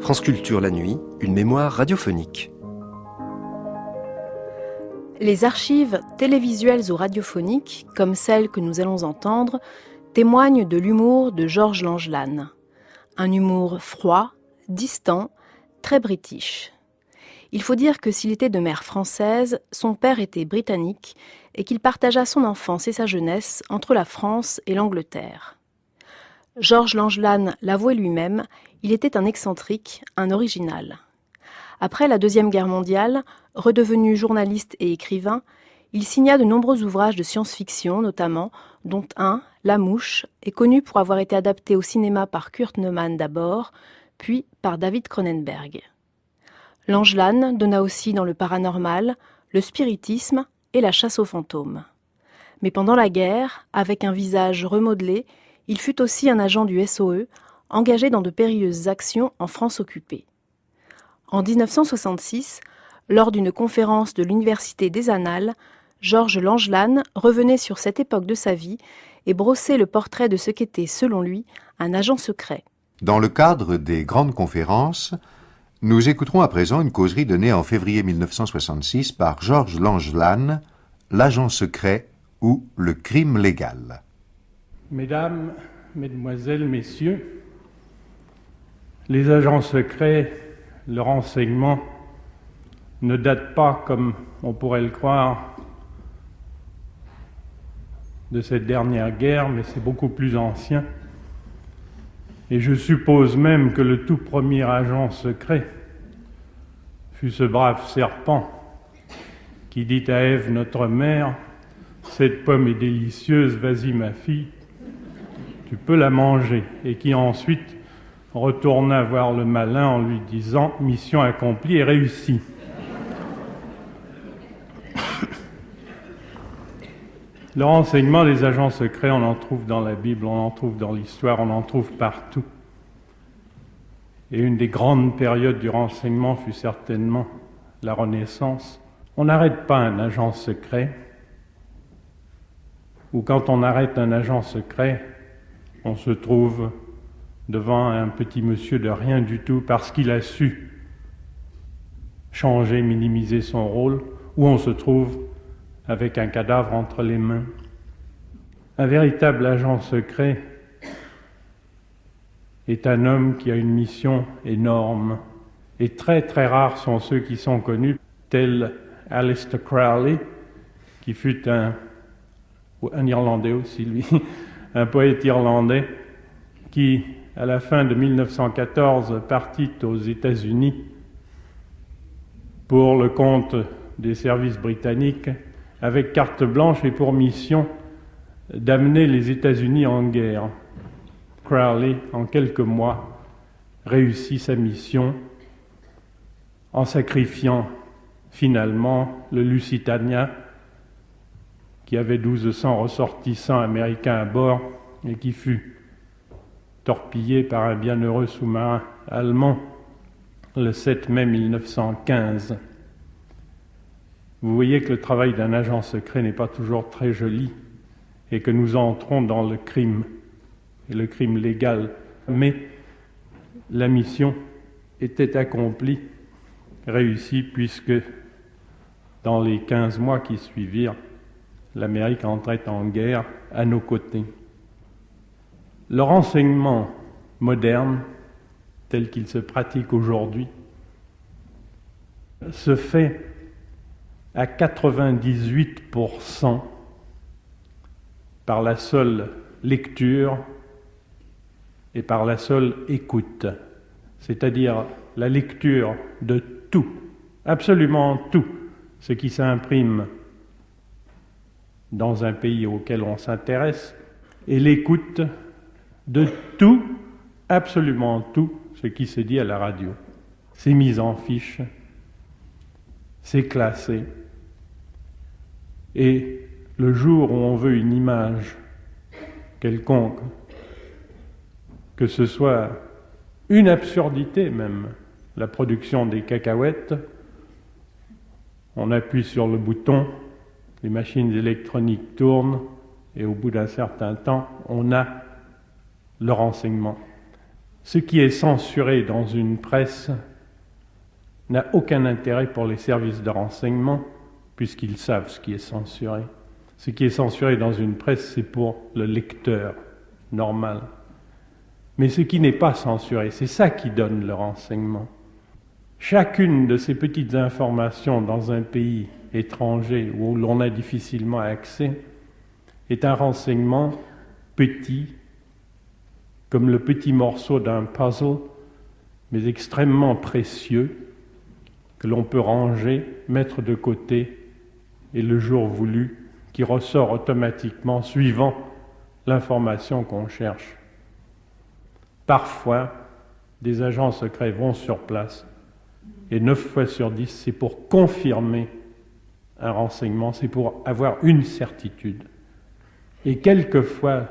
France Culture la nuit, une mémoire radiophonique. Les archives télévisuelles ou radiophoniques, comme celles que nous allons entendre, témoignent de l'humour de Georges Langelan. Un humour froid, distant, très british. Il faut dire que s'il était de mère française, son père était britannique et qu'il partagea son enfance et sa jeunesse entre la France et l'Angleterre. Georges Langelan l'avouait lui-même, il était un excentrique, un original. Après la Deuxième Guerre mondiale, redevenu journaliste et écrivain, il signa de nombreux ouvrages de science-fiction notamment, dont un, La Mouche, est connu pour avoir été adapté au cinéma par Kurt Neumann d'abord, puis par David Cronenberg. Langelan donna aussi dans le paranormal, le spiritisme et la chasse aux fantômes. Mais pendant la guerre, avec un visage remodelé, il fut aussi un agent du SOE, engagé dans de périlleuses actions en France occupée. En 1966, lors d'une conférence de l'Université des Annales, Georges Langelan revenait sur cette époque de sa vie et brossait le portrait de ce qu'était, selon lui, un agent secret. Dans le cadre des grandes conférences, nous écouterons à présent une causerie donnée en février 1966 par Georges Langelan, L'agent secret ou le crime légal. Mesdames, Mesdemoiselles, Messieurs, les agents secrets, le renseignement ne date pas, comme on pourrait le croire, de cette dernière guerre, mais c'est beaucoup plus ancien. Et je suppose même que le tout premier agent secret fut ce brave serpent qui dit à Ève, notre mère, Cette pomme est délicieuse, vas-y ma fille, tu peux la manger, et qui ensuite retourna voir le malin en lui disant Mission accomplie et réussie. Le renseignement des agents secrets, on en trouve dans la Bible, on en trouve dans l'histoire, on en trouve partout. Et une des grandes périodes du renseignement fut certainement la Renaissance. On n'arrête pas un agent secret, ou quand on arrête un agent secret, on se trouve devant un petit monsieur de rien du tout parce qu'il a su changer, minimiser son rôle, ou on se trouve avec un cadavre entre les mains. Un véritable agent secret est un homme qui a une mission énorme, et très très rares sont ceux qui sont connus, tels Alistair Crowley, qui fut un, un Irlandais aussi, lui, un poète irlandais qui, à la fin de 1914, partit aux États-Unis pour le compte des services britanniques avec carte blanche et pour mission d'amener les États-Unis en guerre. Crowley, en quelques mois, réussit sa mission en sacrifiant finalement le Lusitania qui avait 1200 ressortissants américains à bord et qui fut torpillé par un bienheureux sous-marin allemand le 7 mai 1915. Vous voyez que le travail d'un agent secret n'est pas toujours très joli et que nous entrons dans le crime, et le crime légal. Mais la mission était accomplie, réussie, puisque dans les 15 mois qui suivirent, l'Amérique entrait en guerre à nos côtés. Le renseignement moderne, tel qu'il se pratique aujourd'hui, se fait à 98% par la seule lecture et par la seule écoute, c'est-à-dire la lecture de tout, absolument tout ce qui s'imprime dans un pays auquel on s'intéresse et l'écoute de tout, absolument tout ce qui se dit à la radio. C'est mis en fiche, c'est classé. Et le jour où on veut une image quelconque, que ce soit une absurdité même, la production des cacahuètes, on appuie sur le bouton, les machines électroniques tournent et au bout d'un certain temps, on a le renseignement. Ce qui est censuré dans une presse n'a aucun intérêt pour les services de renseignement, puisqu'ils savent ce qui est censuré. Ce qui est censuré dans une presse, c'est pour le lecteur normal. Mais ce qui n'est pas censuré, c'est ça qui donne le renseignement. Chacune de ces petites informations dans un pays étranger où l'on a difficilement accès est un renseignement petit, comme le petit morceau d'un puzzle, mais extrêmement précieux, que l'on peut ranger, mettre de côté, et le jour voulu, qui ressort automatiquement suivant l'information qu'on cherche. Parfois, des agents secrets vont sur place, et neuf fois sur dix, c'est pour confirmer un renseignement, c'est pour avoir une certitude. Et quelquefois,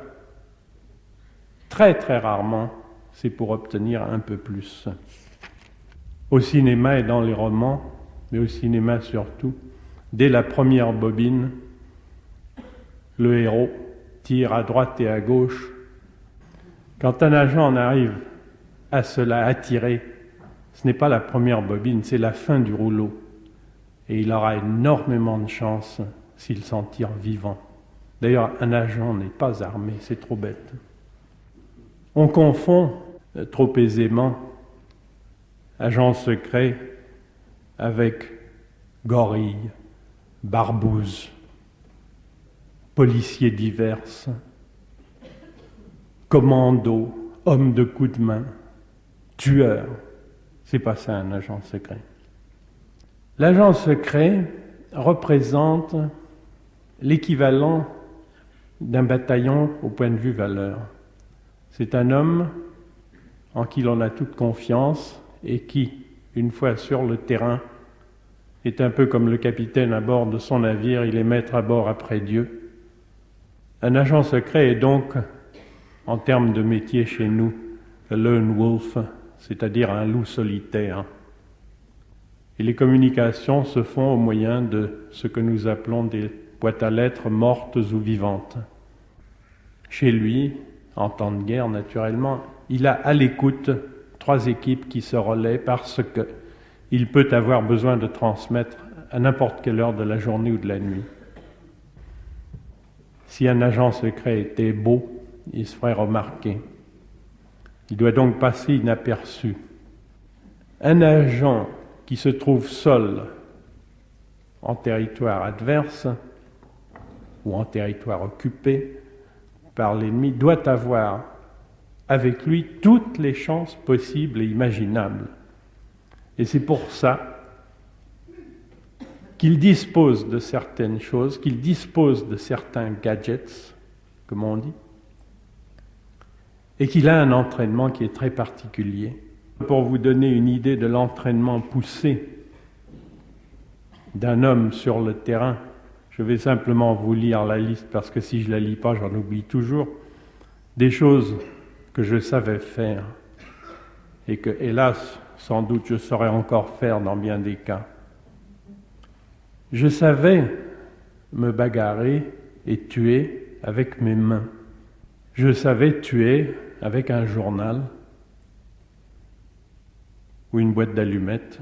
très très rarement, c'est pour obtenir un peu plus. Au cinéma et dans les romans, mais au cinéma surtout, dès la première bobine, le héros tire à droite et à gauche. Quand un agent en arrive à cela, à tirer, ce n'est pas la première bobine, c'est la fin du rouleau. Et il aura énormément de chance s'il s'en tire vivant. D'ailleurs, un agent n'est pas armé, c'est trop bête. On confond euh, trop aisément agent secret avec gorille, barbouze, policiers divers, commando, homme de coup de main, tueur. C'est pas ça un agent secret. L'agent secret représente l'équivalent d'un bataillon au point de vue valeur. C'est un homme en qui l'on a toute confiance et qui, une fois sur le terrain, est un peu comme le capitaine à bord de son navire, il est maître à bord après Dieu. Un agent secret est donc, en termes de métier chez nous, un lone wolf, c'est-à-dire un loup solitaire. Et les communications se font au moyen de ce que nous appelons des boîtes à lettres mortes ou vivantes. Chez lui, en temps de guerre naturellement, il a à l'écoute trois équipes qui se relaient parce qu'il peut avoir besoin de transmettre à n'importe quelle heure de la journée ou de la nuit. Si un agent secret était beau, il se ferait remarquer. Il doit donc passer inaperçu. Un agent qui se trouve seul en territoire adverse ou en territoire occupé par l'ennemi doit avoir avec lui toutes les chances possibles et imaginables. Et c'est pour ça qu'il dispose de certaines choses, qu'il dispose de certains gadgets, comme on dit, et qu'il a un entraînement qui est très particulier. Pour vous donner une idée de l'entraînement poussé d'un homme sur le terrain, je vais simplement vous lire la liste parce que si je ne la lis pas, j'en oublie toujours. Des choses que je savais faire et que, hélas, sans doute je saurais encore faire dans bien des cas. Je savais me bagarrer et tuer avec mes mains. Je savais tuer avec un journal ou une boîte d'allumettes,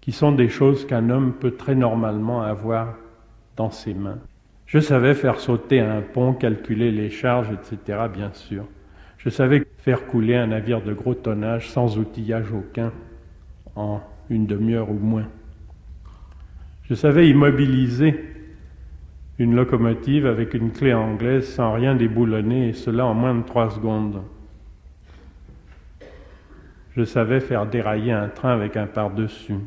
qui sont des choses qu'un homme peut très normalement avoir dans ses mains. Je savais faire sauter un pont, calculer les charges, etc., bien sûr. Je savais faire couler un navire de gros tonnage sans outillage aucun en une demi-heure ou moins. Je savais immobiliser une locomotive avec une clé anglaise sans rien déboulonner, et cela en moins de trois secondes. Je savais faire dérailler un train avec un par-dessus.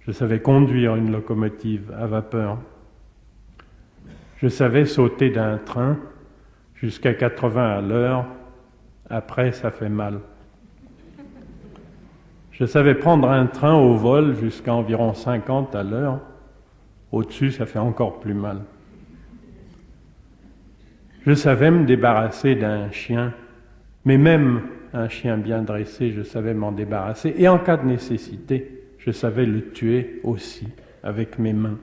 Je savais conduire une locomotive à vapeur. Je savais sauter d'un train jusqu'à 80 à l'heure. Après, ça fait mal. Je savais prendre un train au vol jusqu'à environ 50 à l'heure. Au-dessus, ça fait encore plus mal. Je savais me débarrasser d'un chien, mais même un chien bien dressé, je savais m'en débarrasser. Et en cas de nécessité, je savais le tuer aussi avec mes mains.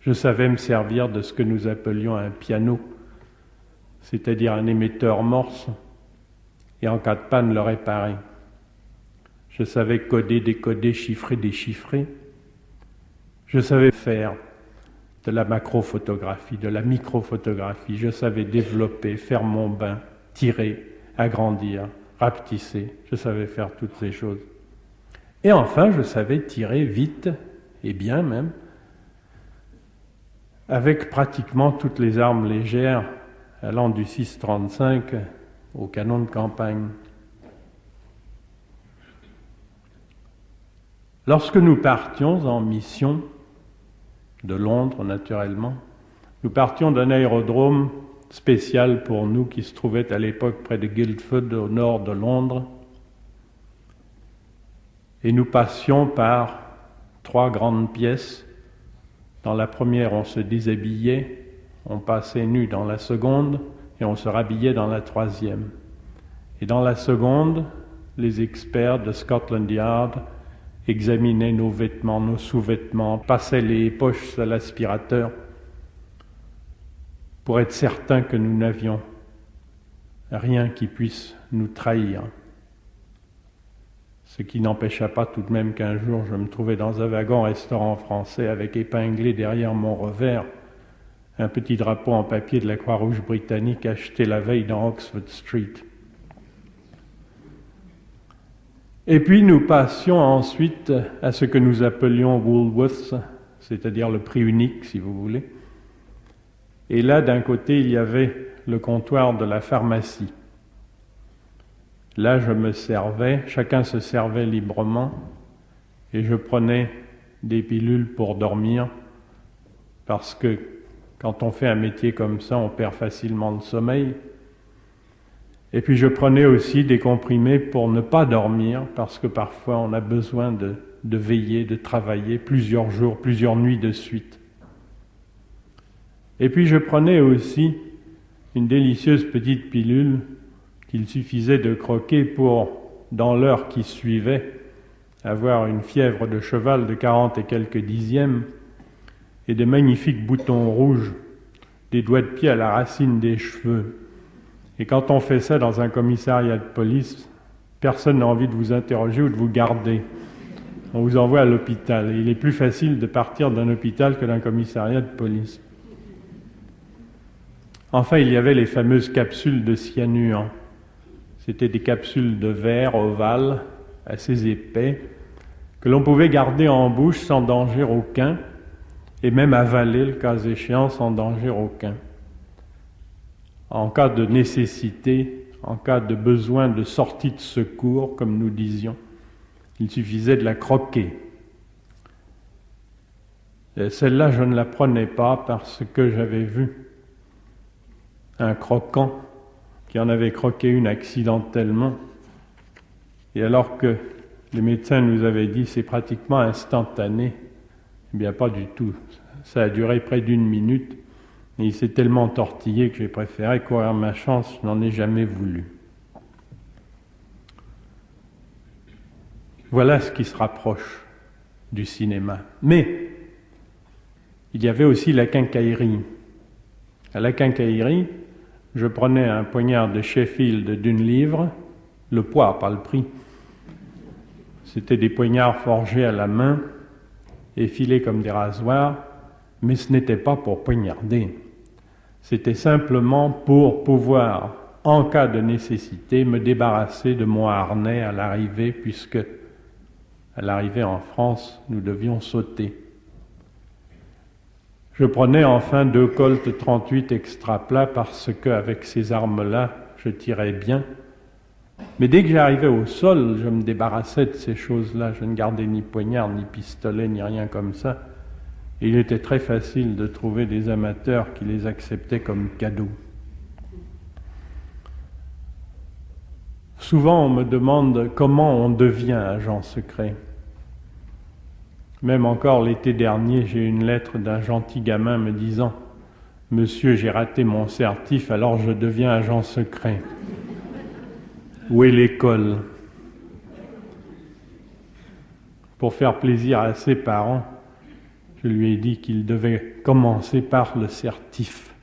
Je savais me servir de ce que nous appelions un piano, c'est-à-dire un émetteur morse et en cas de panne le réparer. Je savais coder, décoder, chiffrer, déchiffrer. Je savais faire de la macrophotographie, de la microphotographie. Je savais développer, faire mon bain, tirer, agrandir, rapetisser. Je savais faire toutes ces choses. Et enfin, je savais tirer vite, et bien même, avec pratiquement toutes les armes légères allant du 6,35 au canon de campagne. Lorsque nous partions en mission, de Londres naturellement, nous partions d'un aérodrome spécial pour nous qui se trouvait à l'époque près de Guildford au nord de Londres. Et nous passions par trois grandes pièces. Dans la première, on se déshabillait, on passait nu dans la seconde et on se rhabillait dans la troisième. Et dans la seconde, les experts de Scotland Yard examinaient nos vêtements, nos sous-vêtements, passaient les poches à l'aspirateur pour être certains que nous n'avions rien qui puisse nous trahir. Ce qui n'empêcha pas tout de même qu'un jour je me trouvais dans un wagon restaurant français avec épinglé derrière mon revers un petit drapeau en papier de la Croix-Rouge britannique acheté la veille dans Oxford Street. Et puis nous passions ensuite à ce que nous appelions Woolworths, c'est-à-dire le prix unique, si vous voulez. Et là, d'un côté, il y avait le comptoir de la pharmacie. Là, je me servais, chacun se servait librement, et je prenais des pilules pour dormir, parce que quand on fait un métier comme ça, on perd facilement le sommeil. Et puis je prenais aussi des comprimés pour ne pas dormir, parce que parfois on a besoin de, veiller, de travailler plusieurs jours, plusieurs nuits de suite. Et puis je prenais aussi une délicieuse petite pilule qu'il suffisait de croquer pour, dans l'heure qui suivait, avoir une fièvre de cheval de quarante et quelques dixièmes et de magnifiques boutons rouges, des doigts de pied à la racine des cheveux, et quand on fait ça dans un commissariat de police, personne n'a envie de vous interroger ou de vous garder. On vous envoie à l'hôpital. Il est plus facile de partir d'un hôpital que d'un commissariat de police. Enfin, il y avait les fameuses capsules de cyanure. C'était des capsules de verre ovales, assez épais, que l'on pouvait garder en bouche sans danger aucun, et même avaler, le cas échéant, sans danger aucun en cas de nécessité, en cas de besoin de sortie de secours, comme nous disions. Il suffisait de la croquer. Celle-là, je ne la prenais pas parce que j'avais vu un croquant qui en avait croqué une accidentellement. Et alors que les médecins nous avaient dit c'est pratiquement instantané, eh bien pas du tout. Ça a duré près d'une minute. Et il s'est tellement tortillé que j'ai préféré courir ma chance, je n'en ai jamais voulu. Voilà ce qui se rapproche du cinéma. Mais il y avait aussi la quincaillerie. À la quincaillerie, je prenais un poignard de Sheffield d'une livre, le poids, pas le prix. C'était des poignards forgés à la main, effilés comme des rasoirs, mais ce n'était pas pour poignarder. C'était simplement pour pouvoir, en cas de nécessité, me débarrasser de mon harnais à l'arrivée, puisque à l'arrivée en France, nous devions sauter. Je prenais enfin deux Colt 38 extra plats parce qu'avec ces armes-là, je tirais bien. Mais dès que j'arrivais au sol, je me débarrassais de ces choses-là. Je ne gardais ni poignard, ni pistolet, ni rien comme ça il était très facile de trouver des amateurs qui les acceptaient comme cadeaux. Souvent, on me demande comment on devient agent secret. Même encore l'été dernier, j'ai une lettre d'un gentil gamin me disant Monsieur, j'ai raté mon certif, alors je deviens agent secret. Où est l'école? Pour faire plaisir à ses parents, je lui ai dit qu'il devait commencer par le certif.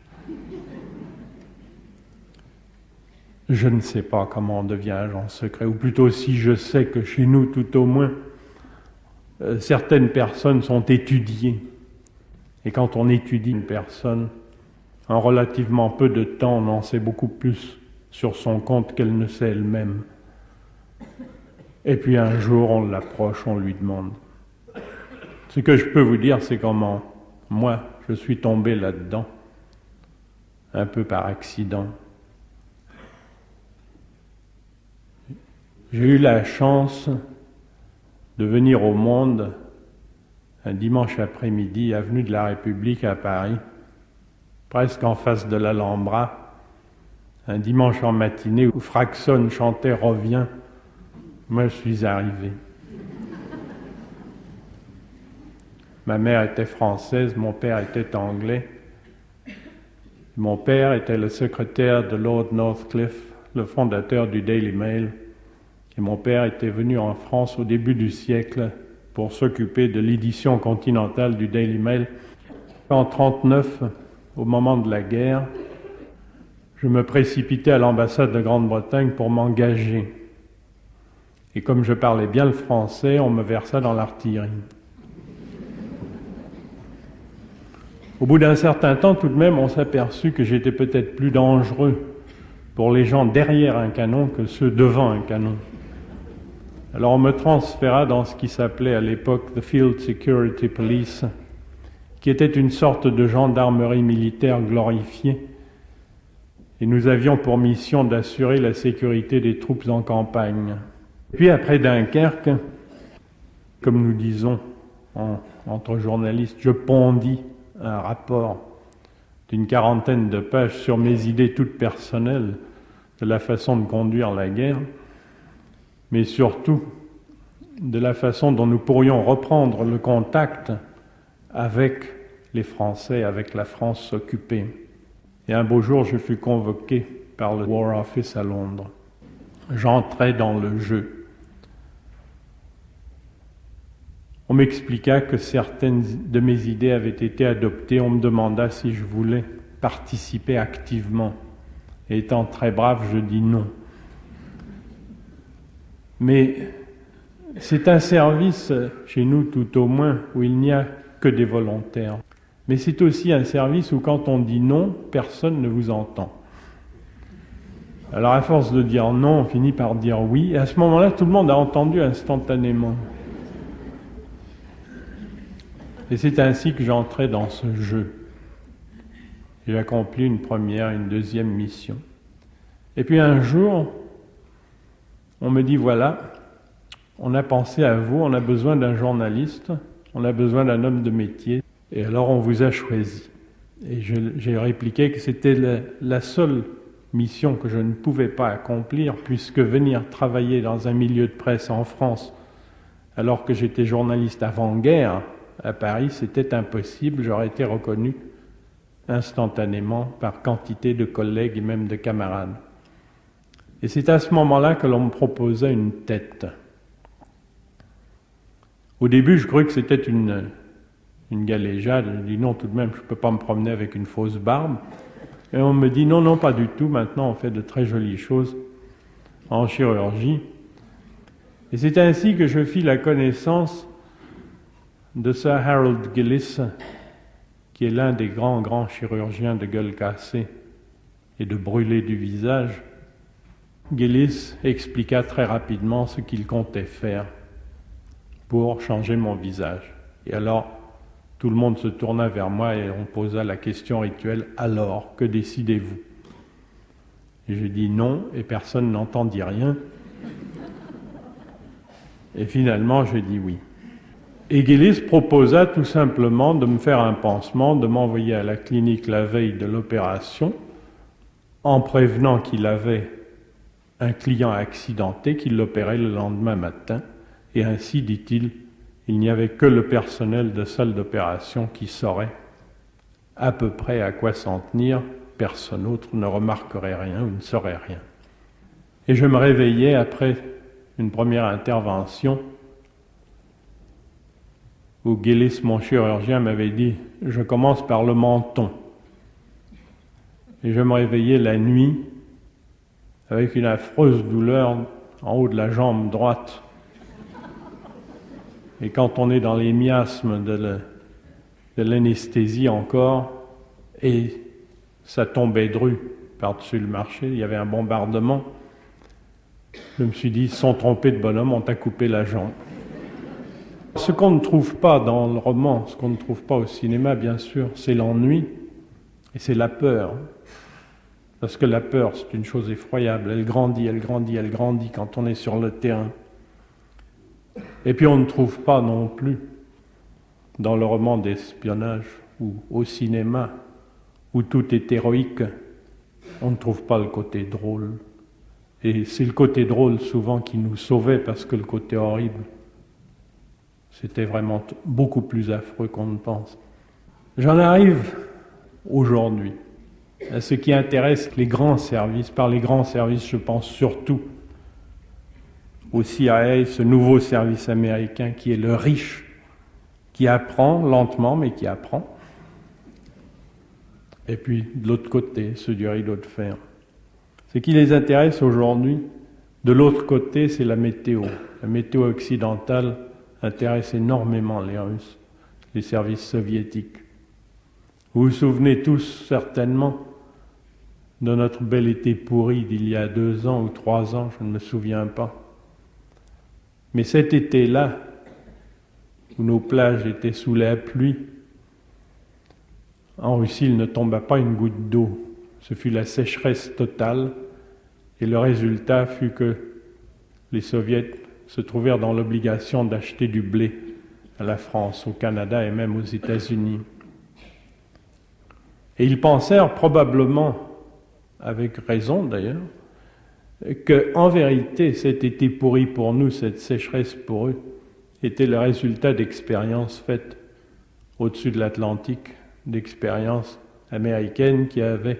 Je ne sais pas comment on devient agent secret, ou plutôt si je sais que chez nous, tout au moins, euh, certaines personnes sont étudiées. Et quand on étudie une personne, en relativement peu de temps, on en sait beaucoup plus sur son compte qu'elle ne sait elle-même. Et puis un jour, on l'approche, on lui demande. Ce que je peux vous dire, c'est comment moi, je suis tombé là-dedans, un peu par accident. J'ai eu la chance de venir au monde un dimanche après-midi, avenue de la République à Paris, presque en face de l'Alhambra, un dimanche en matinée où Fraxon chantait Reviens, moi je suis arrivé. Ma mère était française, mon père était anglais. Mon père était le secrétaire de Lord Northcliffe, le fondateur du Daily Mail. Mon père était venu en France au début du siècle pour s'occuper de l'édition continentale du Daily Mail. En 1939, au moment de la guerre, je me précipitais à l'ambassade de Grande-Bretagne pour m'engager. Et comme je parlais bien le français, on me versa dans l'artillerie. Au bout d'un certain temps, tout de même, on s'aperçut que j'étais peut-être plus dangereux pour les gens derrière un canon que ceux devant un canon. Alors on me transféra dans ce qui s'appelait à l'époque The Field Security Police, qui était une sorte de gendarmerie militaire glorifiée. Et nous avions pour mission d'assurer la sécurité des troupes en campagne. Puis après Dunkerque, comme nous disons entre journalistes, je pondis un rapport d'une quarantaine de pages sur mes idées toutes personnelles de la façon de conduire la guerre mais surtout de la façon dont nous pourrions reprendre le contact avec les Français, avec la France occupée. Et un beau jour, je fus convoqué par le War Office à Londres. J'entrais dans le jeu. On m'expliqua que certaines de mes idées avaient été adoptées. On me demanda si je voulais participer activement. Et étant très brave, je dis non. Mais c'est un service, chez nous tout au moins, où il n'y a que des volontaires. Mais c'est aussi un service où quand on dit non, personne ne vous entend. Alors à force de dire non, on finit par dire oui, et à ce moment-là, tout le monde a entendu instantanément. Et c'est ainsi que j'entrais dans ce jeu. J'ai accompli une première, une deuxième mission. Et puis un jour, on me dit voilà, on a pensé à vous, on a besoin d'un journaliste, on a besoin d'un homme de métier, et alors on vous a choisi. Et j'ai répliqué que c'était la, seule mission que je ne pouvais pas accomplir, puisque venir travailler dans un milieu de presse en France, alors que j'étais journaliste avant-guerre à Paris, c'était impossible, j'aurais été reconnu instantanément par quantité de collègues et même de camarades. Et c'est à ce moment-là que l'on me proposait une tête. Au début, je croyais que c'était une, une galéjade. Je dis non, tout de même, je ne peux pas me promener avec une fausse barbe. Et on me dit non, non, pas du tout. Maintenant, on fait de très jolies choses en chirurgie. Et c'est ainsi que je fis la connaissance de Sir Harold Gillis, qui est l'un des grands, grands chirurgiens de gueule cassée et de brûlé du visage. Gillis expliqua très rapidement ce qu'il comptait faire pour changer mon visage. Et alors, tout le monde se tourna vers moi et on posa la question rituelle Alors, que décidez-vous? Je dis non, et personne n'entendit rien. Et finalement, je dis oui. Et Gillis proposa tout simplement de me faire un pansement, de m'envoyer à la clinique la veille de l'opération, en prévenant qu'il avait un client accidenté qui l'opérait le lendemain matin, et ainsi, dit-il, il n'y avait que le personnel de salle d'opération qui saurait à peu près à quoi s'en tenir, personne autre ne remarquerait rien ou ne saurait rien. Et je me réveillais après une première intervention où Gillis, mon chirurgien, m'avait dit Je commence par le menton. Et je me réveillais la nuit avec une affreuse douleur en haut de la jambe droite. Et quand on est dans les miasmes de l'anesthésie encore, et ça tombait dru par-dessus le marché, il y avait un bombardement, je me suis dit, sont trompés de bonhomme, on t'a coupé la jambe. Ce qu'on ne trouve pas dans le roman, ce qu'on ne trouve pas au cinéma, bien sûr, c'est l'ennui et c'est la peur. Parce que la peur, c'est une chose effroyable. Elle grandit, elle grandit, elle grandit quand on est sur le terrain. Et puis on ne trouve pas non plus dans le roman d'espionnage ou au cinéma où tout est héroïque, on ne trouve pas le côté drôle. Et c'est le côté drôle souvent qui nous sauvait parce que le côté horrible, c'était vraiment beaucoup plus affreux qu'on ne pense. J'en arrive aujourd'hui ce qui intéresse les grands services. Par les grands services, je pense surtout au CIA, ce nouveau service américain qui est le riche, qui apprend lentement, mais qui apprend. Et puis, de l'autre côté, ceux du rideau de fer. Ce qui les intéresse aujourd'hui, de l'autre côté, c'est la météo. La météo occidentale intéresse énormément les Russes, les services soviétiques. Vous vous souvenez tous certainement de notre bel été pourri d'il y a deux ans ou trois ans, je ne me souviens pas. Mais cet été-là, où nos plages étaient sous la pluie, en Russie, il ne tomba pas une goutte d'eau. Ce fut la sécheresse totale, et le résultat fut que les soviets se trouvèrent dans l'obligation d'acheter du blé à la France, au Canada et même aux États-Unis. Et ils pensèrent probablement, avec raison d'ailleurs, que en vérité cet été pourri pour nous, cette sécheresse pour eux, était le résultat d'expériences faites au-dessus de l'Atlantique, d'expériences américaines qui avaient,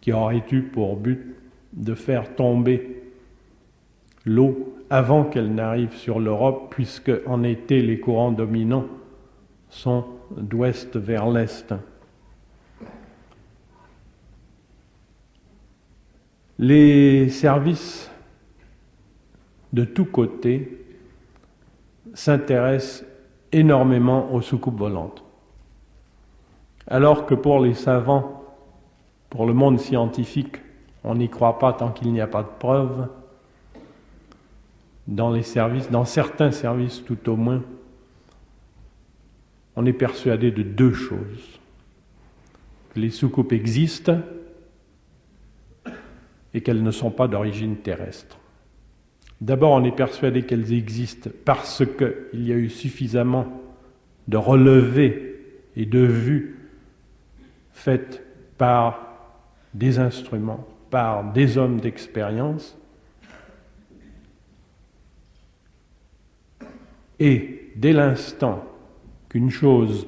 qui auraient eu pour but de faire tomber l'eau avant qu'elle n'arrive sur l'Europe, puisque en été les courants dominants sont d'ouest vers l'est. Les services de tous côtés s'intéressent énormément aux soucoupes volantes. Alors que pour les savants, pour le monde scientifique, on n'y croit pas tant qu'il n'y a pas de preuves, dans les services, dans certains services tout au moins, on est persuadé de deux choses. Les soucoupes existent et qu'elles ne sont pas d'origine terrestre. D'abord, on est persuadé qu'elles existent parce qu'il y a eu suffisamment de relevés et de vues faites par des instruments, par des hommes d'expérience, et dès l'instant qu'une chose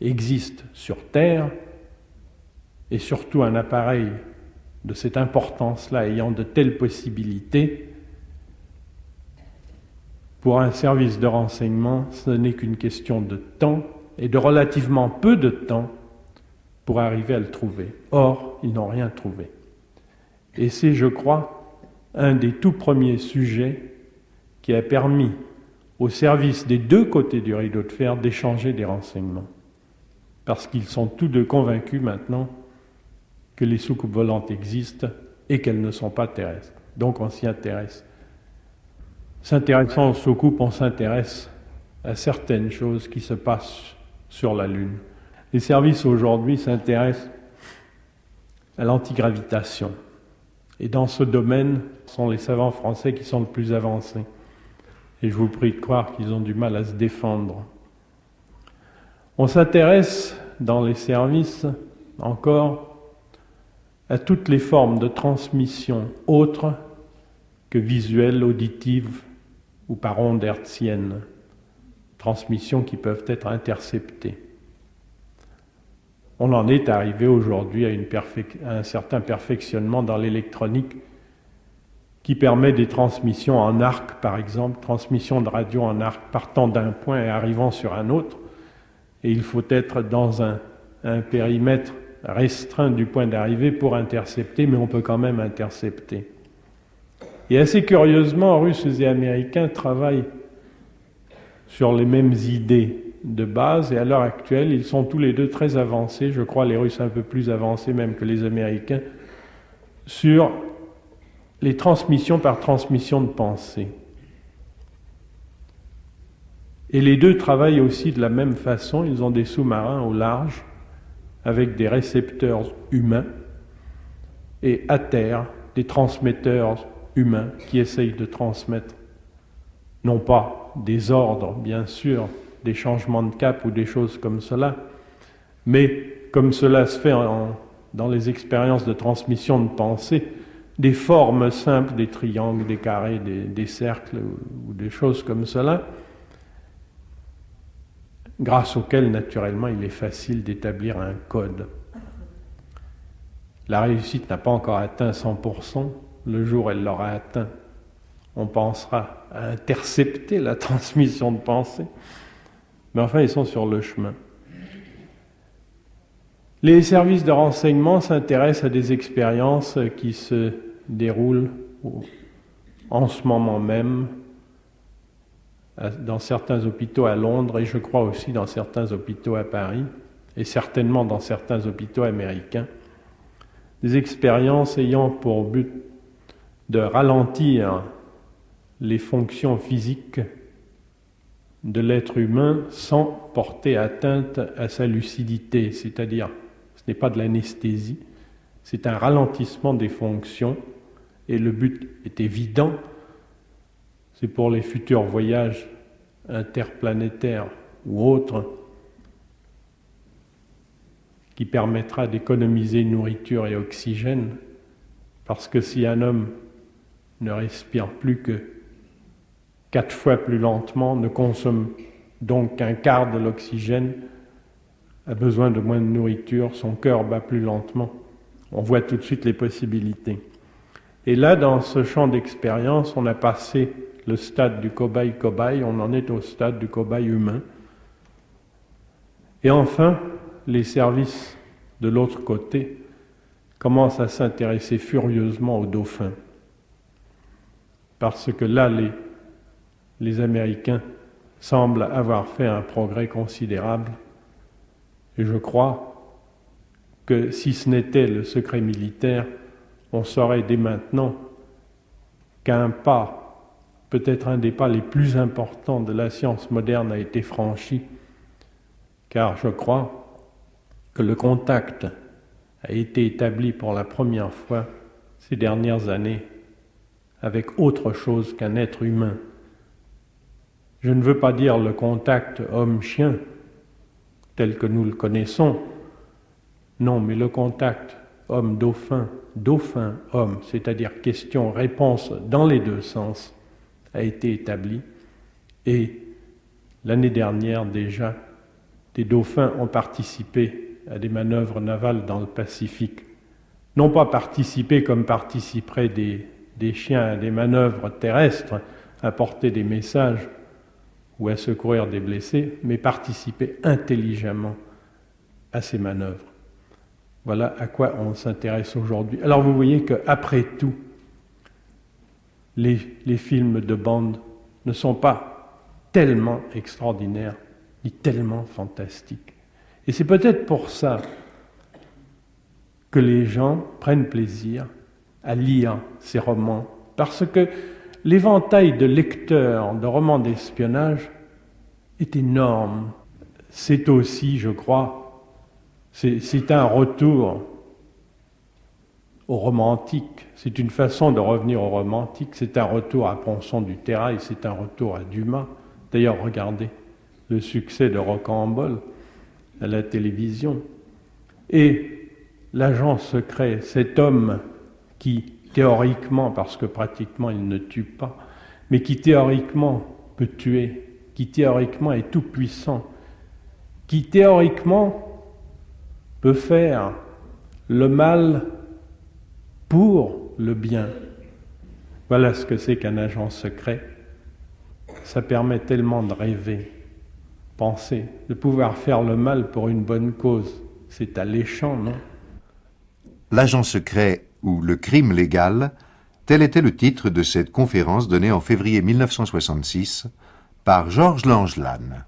existe sur Terre, et surtout un appareil de cette importance-là ayant de telles possibilités, pour un service de renseignement, ce n'est qu'une question de temps et de relativement peu de temps pour arriver à le trouver. Or, ils n'ont rien trouvé. Et c'est, je crois, un des tout premiers sujets qui a permis au service des deux côtés du rideau de fer d'échanger des renseignements. Parce qu'ils sont tous deux convaincus maintenant que les soucoupes volantes existent et qu'elles ne sont pas terrestres. Donc on s'y intéresse. S'intéressant aux soucoupes, on s'intéresse à certaines choses qui se passent sur la Lune. Les services aujourd'hui s'intéressent à l'antigravitation. Et dans ce domaine, ce sont les savants français qui sont le plus avancés. Et je vous prie de croire qu'ils ont du mal à se défendre. On s'intéresse dans les services encore à toutes les formes de transmission autres que visuelles, auditives ou par ondes hertziennes, transmissions qui peuvent être interceptées. On en est arrivé aujourd'hui à, un certain perfectionnement dans l'électronique qui permet des transmissions en arc, par exemple, transmission de radio en arc partant d'un point et arrivant sur un autre. Et il faut être dans un périmètre restreint du point d'arrivée pour intercepter, mais on peut quand même intercepter. Et assez curieusement, Russes et Américains travaillent sur les mêmes idées de base, et à l'heure actuelle, ils sont tous les deux très avancés, je crois les Russes un peu plus avancés même que les Américains, sur les transmissions par transmission de pensée. Et les deux travaillent aussi de la même façon, ils ont des sous-marins au large, avec des récepteurs humains, et à terre, des transmetteurs humains qui essayent de transmettre, non pas des ordres, bien sûr, des changements de cap ou des choses comme cela, mais comme cela se fait dans les expériences de transmission de pensée, des formes simples, des triangles, des carrés, des, cercles ou, des choses comme cela, grâce auxquelles, naturellement, il est facile d'établir un code. La réussite n'a pas encore atteint 100%, le jour où elle l'aura atteint, on pensera à intercepter la transmission de pensée. Mais enfin, ils sont sur le chemin. Les services de renseignement s'intéressent à des expériences qui se déroulent en ce moment même dans certains hôpitaux à Londres et je crois aussi dans certains hôpitaux à Paris et certainement dans certains hôpitaux américains. Des expériences ayant pour but de ralentir les fonctions physiques de l'être humain sans porter atteinte à sa lucidité, c'est-à-dire ce n'est pas de l'anesthésie, c'est un ralentissement des fonctions et le but est évident, c'est pour les futurs voyages interplanétaires ou autres qui permettra d'économiser nourriture et oxygène, parce que si un homme ne respire plus que quatre fois plus lentement, ne consomme donc qu'un quart de l'oxygène, a besoin de moins de nourriture, son cœur bat plus lentement. On voit tout de suite les possibilités. Et là, dans ce champ d'expérience, on a passé le stade du cobaye-cobaye, on en est au stade du cobaye humain. Et enfin, les services de l'autre côté commencent à s'intéresser furieusement aux dauphins parce que là, les, les Américains semblent avoir fait un progrès considérable. Et je crois que si ce n'était le secret militaire, on saurait dès maintenant qu'un pas, peut-être un des pas les plus importants de la science moderne a été franchi, car je crois que le contact a été établi pour la première fois ces dernières années avec autre chose qu'un être humain. Je ne veux pas dire le contact homme-chien tel que nous le connaissons, non, mais le contact homme-dauphin, dauphin-homme, c'est-à-dire question-réponse dans les deux sens, a été établi. Et l'année dernière déjà, des dauphins ont participé à des manœuvres navales dans le Pacifique. Non pas participé comme participeraient des, des chiens à des manœuvres terrestres, à porter des messages ou à secourir des blessés, mais participer intelligemment à ces manœuvres. Voilà à quoi on s'intéresse aujourd'hui. Alors vous voyez qu'après tout, les, films de bande ne sont pas tellement extraordinaires ni tellement fantastiques. Et c'est peut-être pour ça que les gens prennent plaisir à lire ces romans, parce que l'éventail de lecteurs de romans d'espionnage est énorme. C'est aussi, je crois, c'est un retour au romantique. C'est une façon de revenir au romantique. C'est un retour à Ponson du Terrail, c'est un retour à Dumas. D'ailleurs, regardez le succès de Rocambole à la télévision. Et l'agent secret, cet homme qui théoriquement, parce que pratiquement il ne tue pas, mais qui théoriquement peut tuer, qui théoriquement est tout puissant, qui théoriquement peut faire le mal pour le bien. Voilà ce que c'est qu'un agent secret. Ça permet tellement de rêver, penser, de pouvoir faire le mal pour une bonne cause. C'est alléchant, non? L'agent secret ou le crime légal, tel était le titre de cette conférence donnée en février 1966 par Georges Langelanne.